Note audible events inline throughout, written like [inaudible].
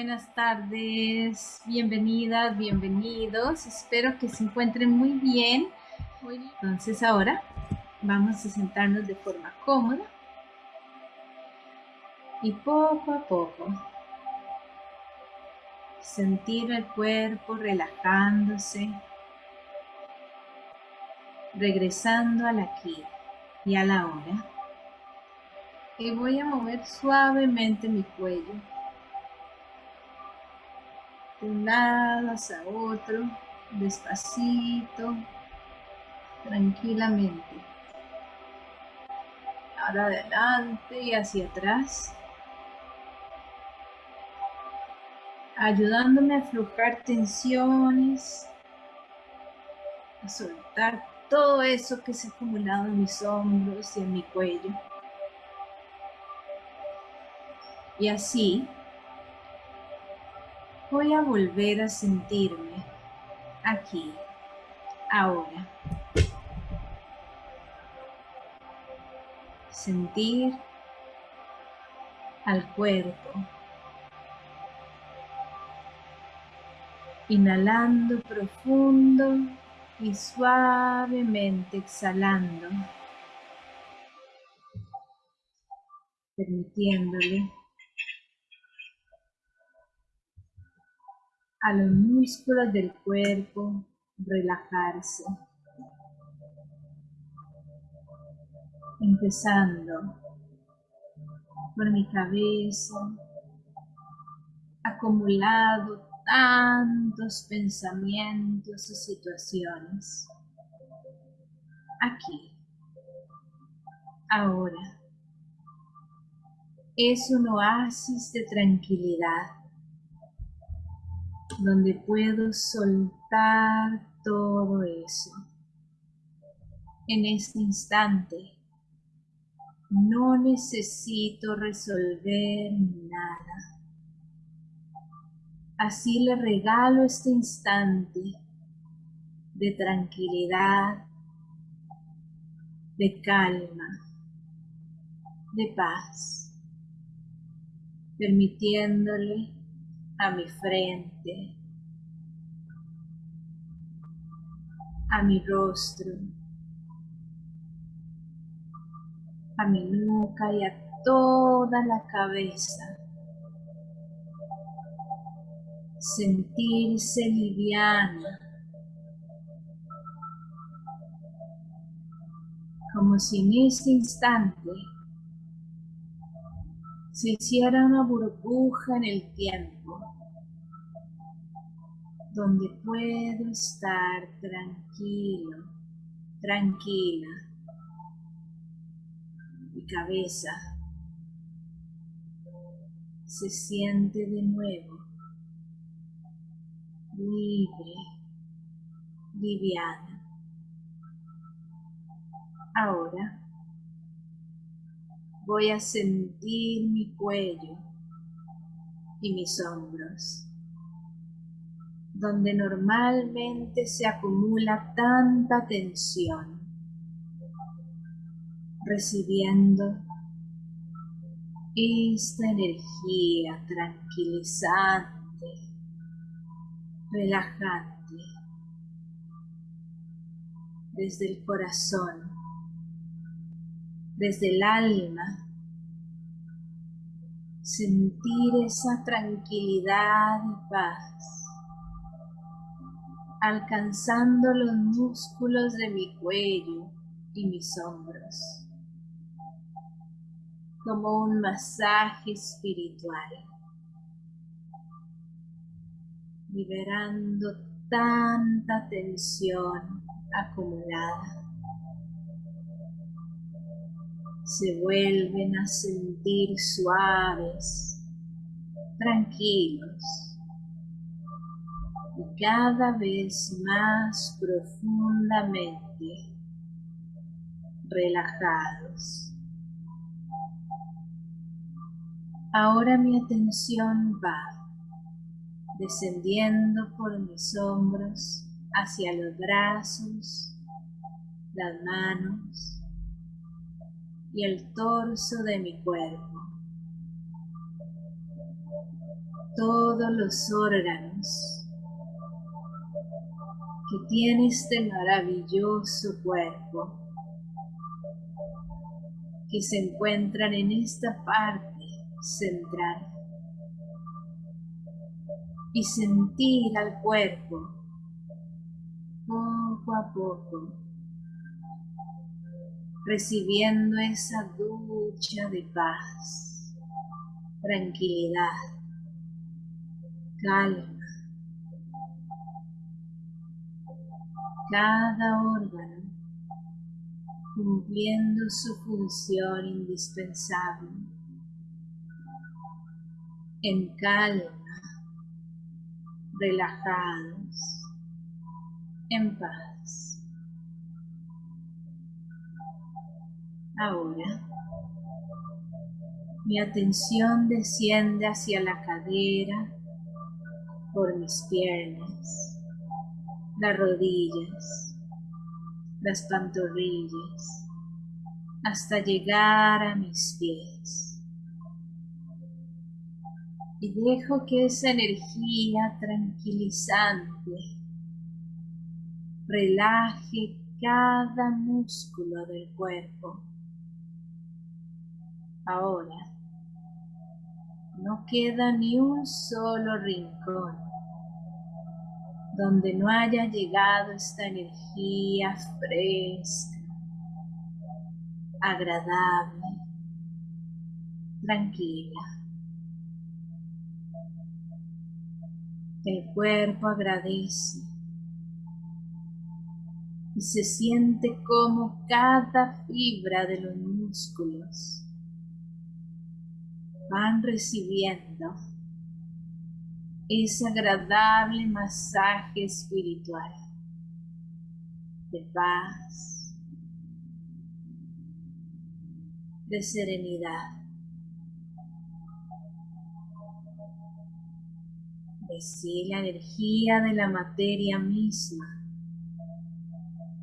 Buenas tardes, bienvenidas, bienvenidos. Espero que se encuentren muy bien. Entonces ahora vamos a sentarnos de forma cómoda y poco a poco sentir el cuerpo relajándose, regresando al aquí y a la hora. Y voy a mover suavemente mi cuello de un lado hacia otro, despacito, tranquilamente. Ahora adelante y hacia atrás. Ayudándome a aflojar tensiones, a soltar todo eso que se ha acumulado en mis hombros y en mi cuello. Y así voy a volver a sentirme aquí, ahora. Sentir al cuerpo. Inhalando profundo y suavemente exhalando, permitiéndole a los músculos del cuerpo relajarse. Empezando por mi cabeza, acumulado tantos pensamientos y situaciones. Aquí, ahora, es un oasis de tranquilidad donde puedo soltar todo eso. En este instante no necesito resolver nada. Así le regalo este instante de tranquilidad, de calma, de paz, permitiéndole a mi frente, a mi rostro, a mi nuca y a toda la cabeza. Sentirse liviana, como si en este instante se hiciera una burbuja en el tiempo, donde puedo estar tranquilo, tranquila. Mi cabeza se siente de nuevo libre, liviana. Ahora voy a sentir mi cuello y mis hombros, donde normalmente se acumula tanta tensión, recibiendo esta energía tranquilizante, relajante, desde el corazón desde el alma, sentir esa tranquilidad y paz, alcanzando los músculos de mi cuello y mis hombros, como un masaje espiritual, liberando tanta tensión acumulada. Se vuelven a sentir suaves, tranquilos cada vez más profundamente relajados. Ahora mi atención va descendiendo por mis hombros hacia los brazos, las manos, y el torso de mi cuerpo. todos los órganos que tiene este maravilloso cuerpo que se encuentran en esta parte central y sentir al cuerpo poco a poco recibiendo esa ducha de paz, tranquilidad, calma. Cada órgano cumpliendo su función indispensable en calma, relajados, en paz. Ahora, mi atención desciende hacia la cadera, por mis piernas, las rodillas, las pantorrillas, hasta llegar a mis pies. Y dejo que esa energía tranquilizante relaje cada músculo del cuerpo. Ahora, no queda ni un solo rincón donde no haya llegado esta energía fresca, agradable, tranquila. El cuerpo agradece y se siente como cada fibra de los músculos van recibiendo ese agradable masaje espiritual de paz, de serenidad, de si la energía de la materia misma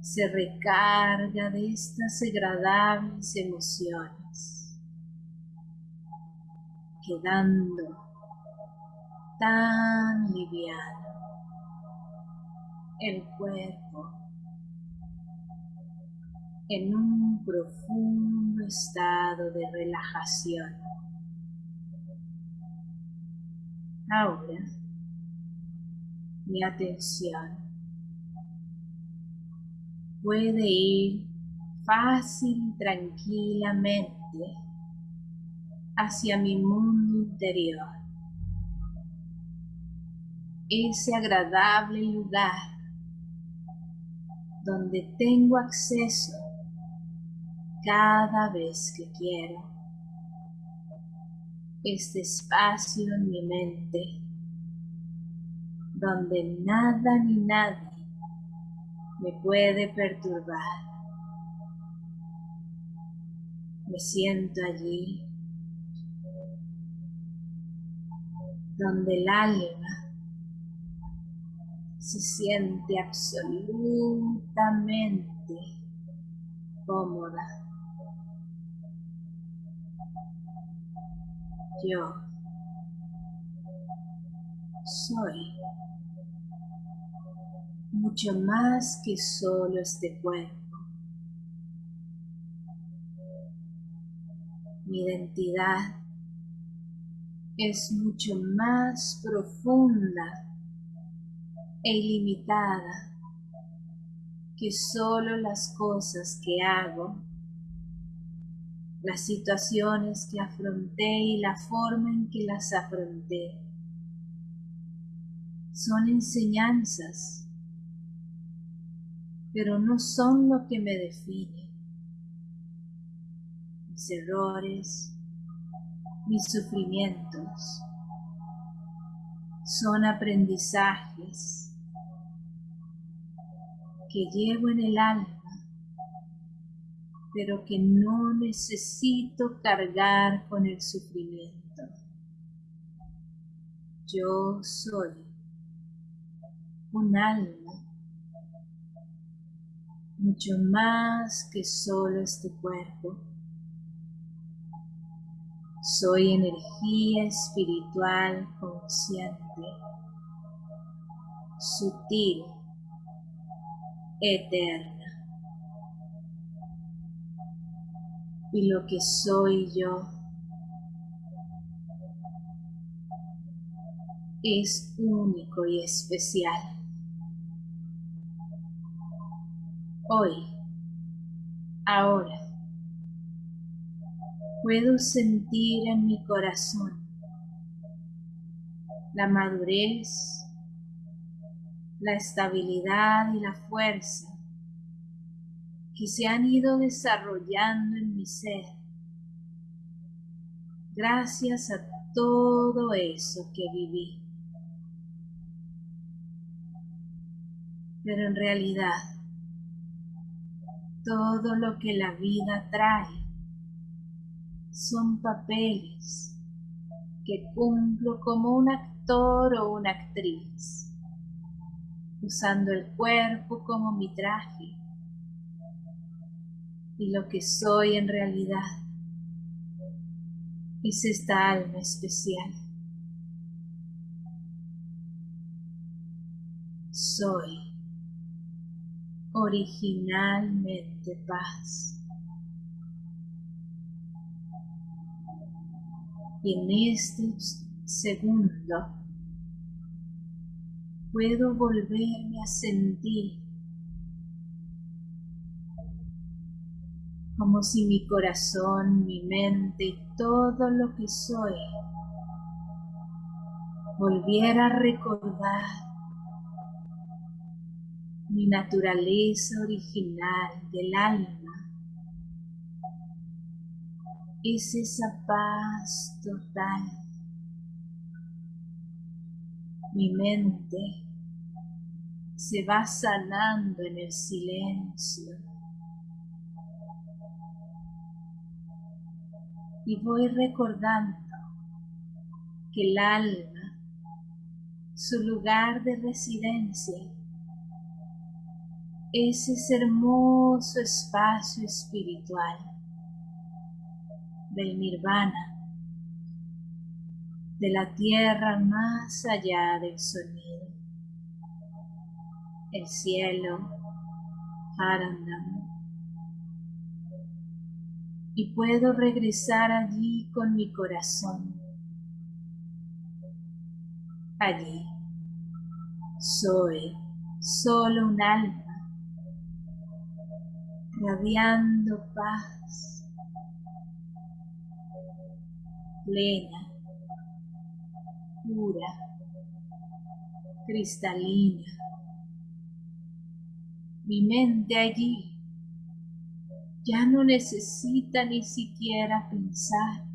se recarga de estas agradables emociones, quedando tan liviano el cuerpo en un profundo estado de relajación. Ahora, mi atención puede ir fácil y tranquilamente hacia mi mundo interior ese agradable lugar donde tengo acceso cada vez que quiero. Este espacio en mi mente donde nada ni nadie me puede perturbar. Me siento allí donde el alma se siente absolutamente cómoda. Yo soy mucho más que solo este cuerpo. Mi identidad es mucho más profunda e ilimitada que solo las cosas que hago, las situaciones que afronté y la forma en que las afronté son enseñanzas, pero no son lo que me define. Mis errores, mis sufrimientos, son aprendizajes que llevo en el alma, pero que no necesito cargar con el sufrimiento. Yo soy un alma mucho más que solo este cuerpo. Soy energía espiritual con consciente, sutil, eterna. Y lo que soy yo es único y especial. Hoy, ahora, puedo sentir en mi corazón la madurez, la estabilidad y la fuerza que se han ido desarrollando en mi ser gracias a todo eso que viví. Pero en realidad, todo lo que la vida trae son papeles que cumplo como un actor o una actriz, usando el cuerpo como mi traje y lo que soy en realidad es esta alma especial. Soy originalmente paz. Y en este segundo puedo volverme a sentir como si mi corazón, mi mente y todo lo que soy volviera a recordar mi naturaleza original del alma es esa paz total. Mi mente se va sanando en el silencio. Y voy recordando que el alma, su lugar de residencia, es ese hermoso espacio espiritual del nirvana, de la tierra más allá del sonido, el cielo, Harandam, y puedo regresar allí con mi corazón. Allí soy solo un alma radiando paz, plena, pura, cristalina. Mi mente allí ya no necesita ni siquiera pensar.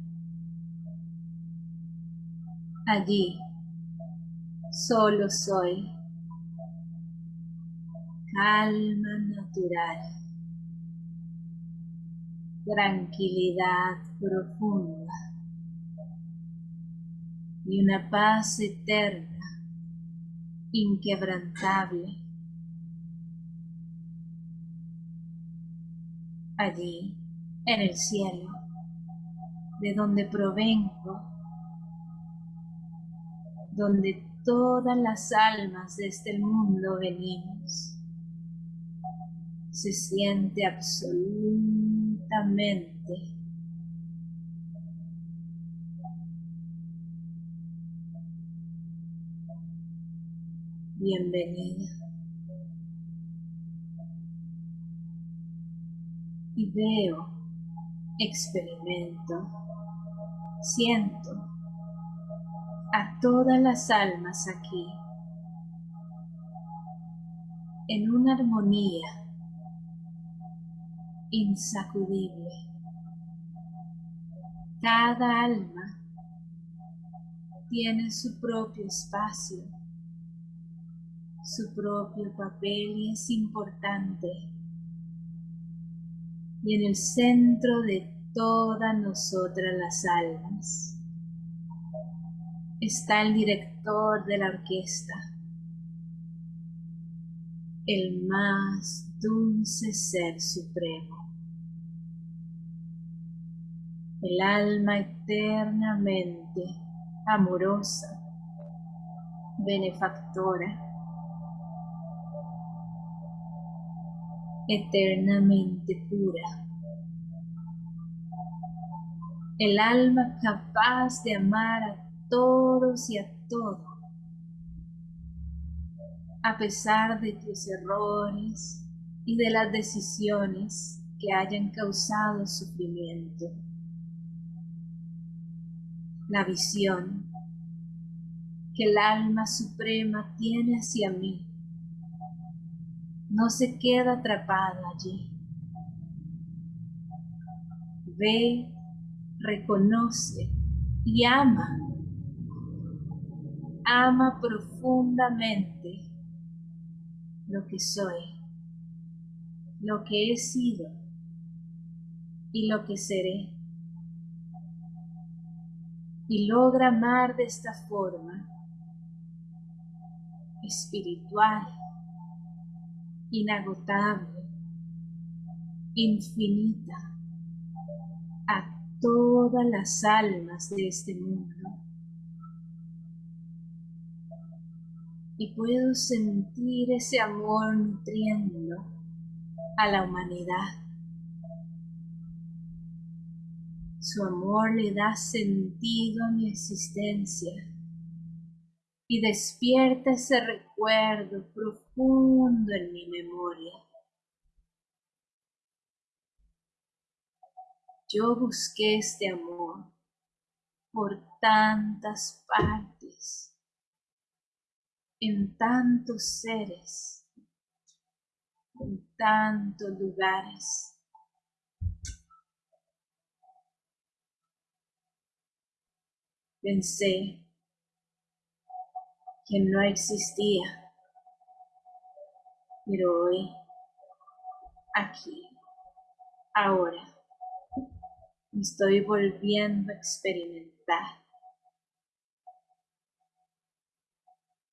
Allí solo soy calma natural tranquilidad profunda y una paz eterna, inquebrantable. Allí, en el cielo, de donde provengo, donde todas las almas de este mundo venimos, se siente absoluto Bienvenida. Y veo, experimento, siento a todas las almas aquí en una armonía insacudible. Cada alma tiene su propio espacio, su propio papel y es importante. Y en el centro de todas nosotras las almas. Está el director de la orquesta, el más dulce Ser Supremo el alma eternamente amorosa benefactora, eternamente pura. El alma capaz de amar a todos y a todo, a pesar de tus errores y de las decisiones que hayan causado sufrimiento. La visión que el alma suprema tiene hacia mí no se queda atrapada allí. Ve, reconoce y ama. Ama profundamente lo que soy, lo que he sido y lo que seré. Y logra amar de esta forma espiritual, inagotable, infinita, a todas las almas de este mundo. Y puedo sentir ese amor nutriendo a la humanidad. Su amor le da sentido a mi existencia y despierta ese recuerdo profundo en mi memoria. Yo busqué este amor por tantas partes, en tantos seres, en tantos lugares. Pensé que no existía. Pero hoy, aquí, ahora, estoy volviendo a experimentar.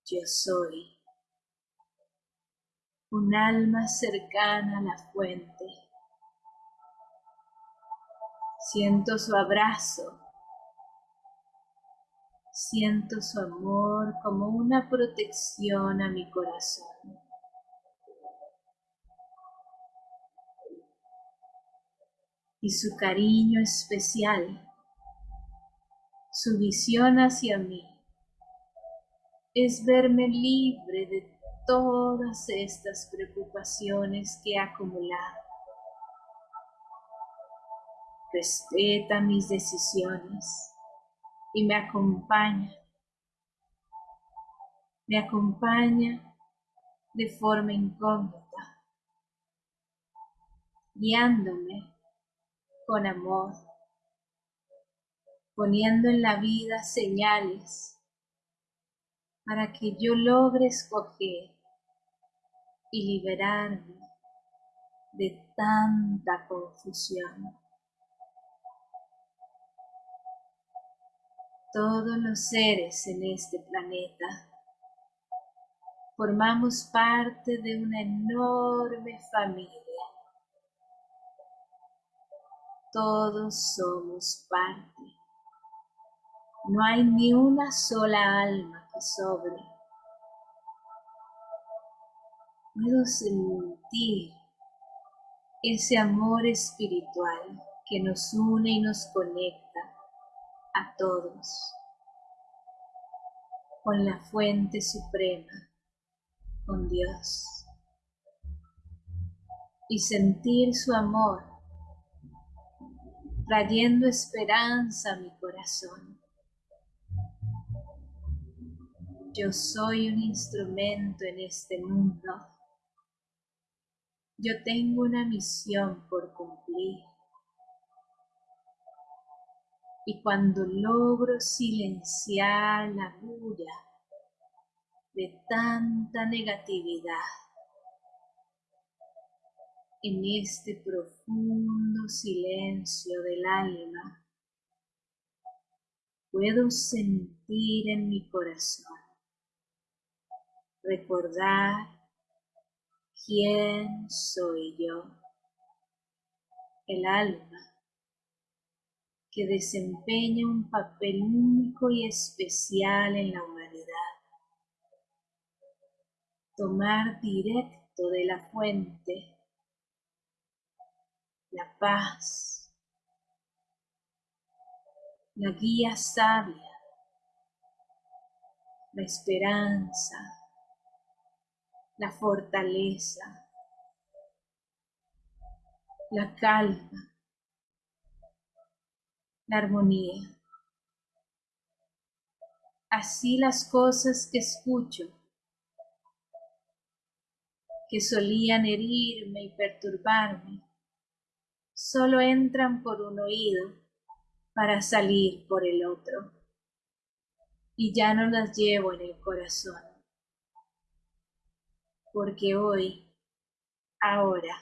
Yo soy un alma cercana a la fuente. Siento su abrazo Siento su amor como una protección a mi corazón. Y su cariño especial, su visión hacia mí, es verme libre de todas estas preocupaciones que he acumulado. Respeta mis decisiones y me acompaña. Me acompaña de forma incógnita, guiándome con amor, poniendo en la vida señales para que yo logre escoger y liberarme de tanta confusión. Todos los seres en este planeta. Formamos parte de una enorme familia. Todos somos parte. No hay ni una sola alma que sobre. Puedo sentir ese amor espiritual que nos une y nos conecta a todos con la fuente suprema, con Dios, y sentir su amor trayendo esperanza a mi corazón. Yo soy un instrumento en este mundo. Yo tengo una misión por cumplir y cuando logro silenciar la bulla de tanta negatividad en este profundo silencio del alma, puedo sentir en mi corazón, recordar quién soy yo, el alma que desempeña un papel único y especial en la humanidad. tomar directo de la fuente la paz, la guía sabia, la esperanza, la fortaleza, la calma, la armonía. Así las cosas que escucho, que solían herirme y perturbarme, solo entran por un oído para salir por el otro, y ya no las llevo en el corazón, porque hoy, ahora,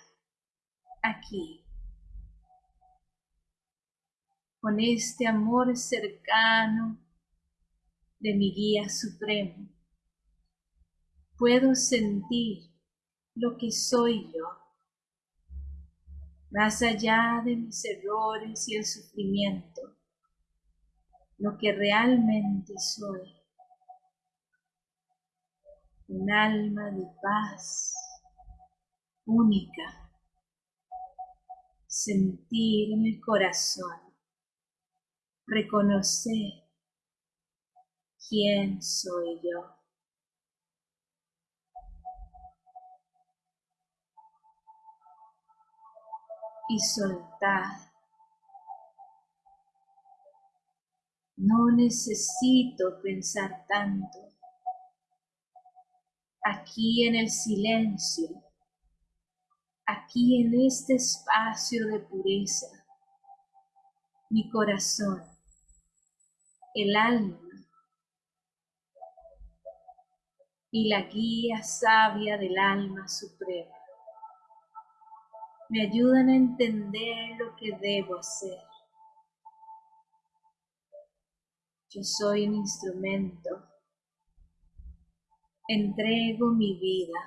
aquí, con este amor cercano de mi guía supremo, puedo sentir lo que soy yo, más allá de mis errores y el sufrimiento, lo que realmente soy, un alma de paz única, sentir en el corazón, reconocer quién soy yo. Y soltar. No necesito pensar tanto. Aquí en el silencio, aquí en este espacio de pureza, mi corazón, el alma, y la guía sabia del alma suprema. Me ayudan a entender lo que debo hacer. Yo soy un instrumento. Entrego mi vida.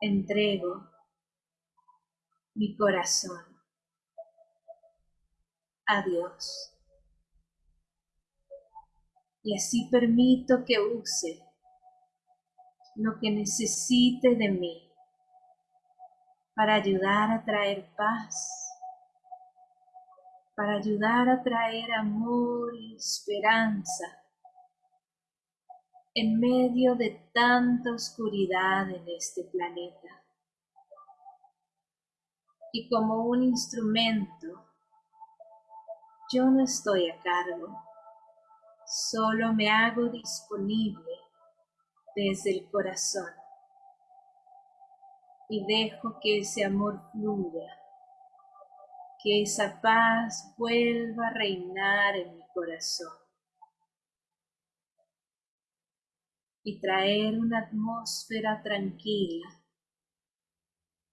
Entrego mi corazón a Dios y así permito que use lo que necesite de mí para ayudar a traer paz, para ayudar a traer amor y esperanza en medio de tanta oscuridad en este planeta. Y como un instrumento, yo no estoy a cargo Solo me hago disponible desde el corazón y dejo que ese amor fluya, que esa paz vuelva a reinar en mi corazón y traer una atmósfera tranquila,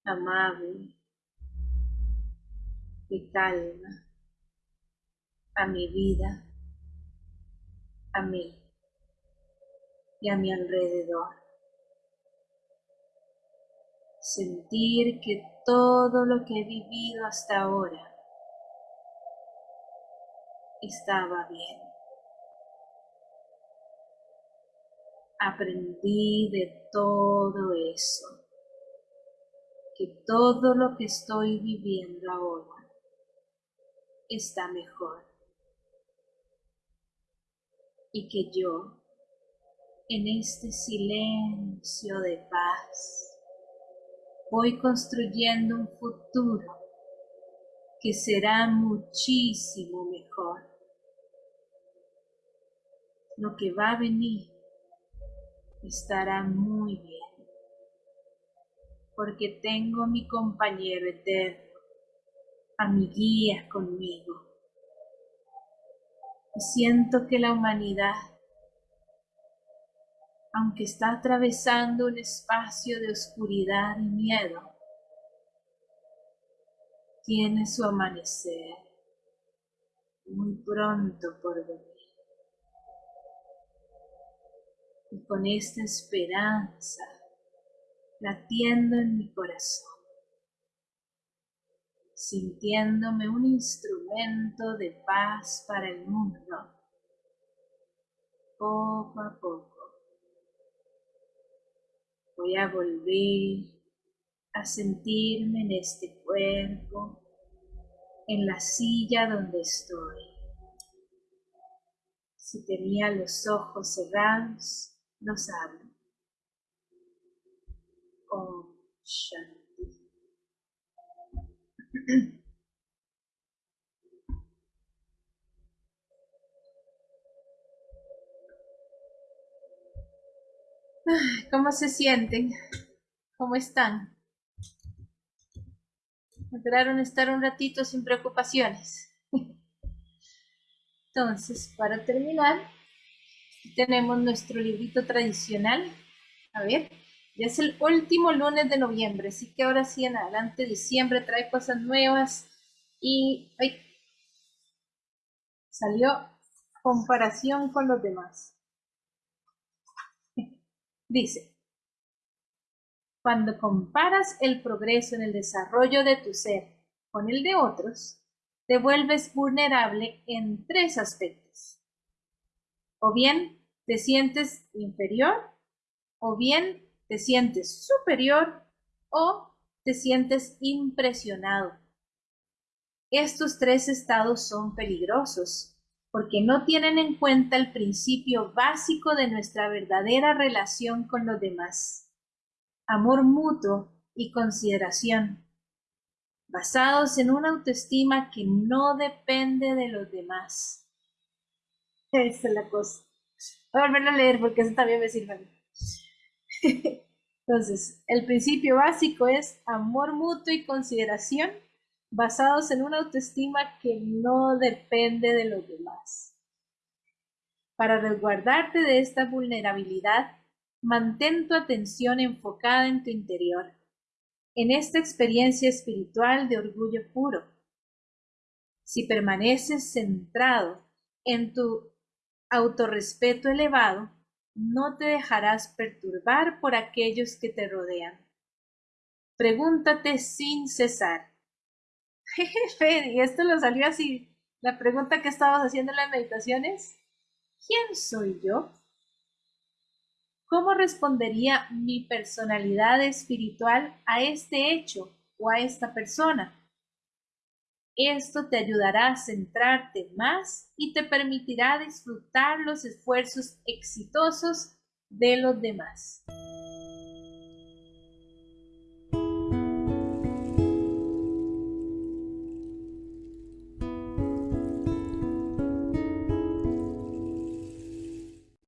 amable, de calma a mi vida a mí y a mi alrededor. Sentir que todo lo que he vivido hasta ahora estaba bien. Aprendí de todo eso, que todo lo que estoy viviendo ahora está mejor y que yo, en este silencio de paz, voy construyendo un futuro que será muchísimo mejor. Lo que va a venir estará muy bien, porque tengo mi compañero eterno, a mi guía conmigo siento que la humanidad, aunque está atravesando un espacio de oscuridad y miedo, tiene su amanecer muy pronto por venir. Y con esta esperanza latiendo en mi corazón, sintiéndome un instrumento de paz para el mundo. Poco a poco Voy a volver a sentirme en este cuerpo, en la silla donde estoy. Si tenía los ojos cerrados, los abro. Om Shanti. ¿Cómo se sienten? ¿Cómo están? Lograron estar un ratito sin preocupaciones. Entonces, para terminar, tenemos nuestro librito tradicional. A ver, ya es el último lunes de noviembre, así que ahora sí en adelante diciembre trae cosas nuevas y ay, salió comparación con los demás. [laughs] Dice, cuando comparas el progreso en el desarrollo de tu ser con el de otros, te vuelves vulnerable en tres aspectos. O bien te sientes inferior, o bien te sientes superior, o te sientes impresionado. Estos tres estados son peligrosos porque no tienen en cuenta el principio básico de nuestra verdadera relación con los demás, amor mutuo y consideración, basados en una autoestima que no depende de los demás. [laughs] Esa es la cosa. Voy a volver a leer porque eso también me sirve. [laughs] Entonces, el principio básico es amor mutuo y consideración basados en una autoestima que no depende de los demás. Para resguardarte de esta vulnerabilidad, mantén tu atención enfocada en tu interior, en esta experiencia espiritual de orgullo puro. Si permaneces centrado en tu autorrespeto elevado, no te dejarás perturbar por aquellos que te rodean. Pregúntate sin cesar, [laughs] Jefe, y esto lo salió así. La pregunta que estabas haciendo en las meditaciones, ¿quién soy yo? ¿Cómo respondería mi personalidad espiritual a este hecho o a esta persona? Esto te ayudará a centrarte más y te permitirá disfrutar los esfuerzos exitosos de los demás.